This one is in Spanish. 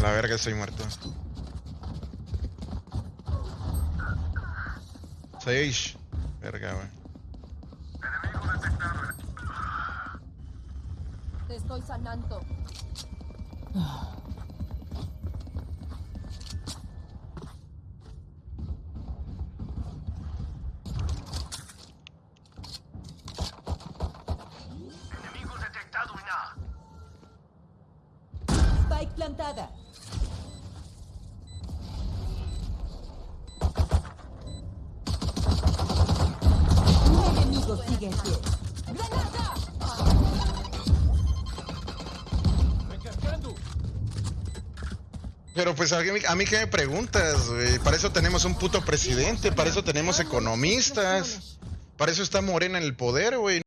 La verga, estoy muerto. Seis. Verga, güey. Te estoy sanando. Plantada. Un enemigo. ¡Granada! Pero pues a mí, a mí qué me preguntas, güey. Para eso tenemos un puto presidente, para eso tenemos economistas. Para eso está Morena en el poder, güey.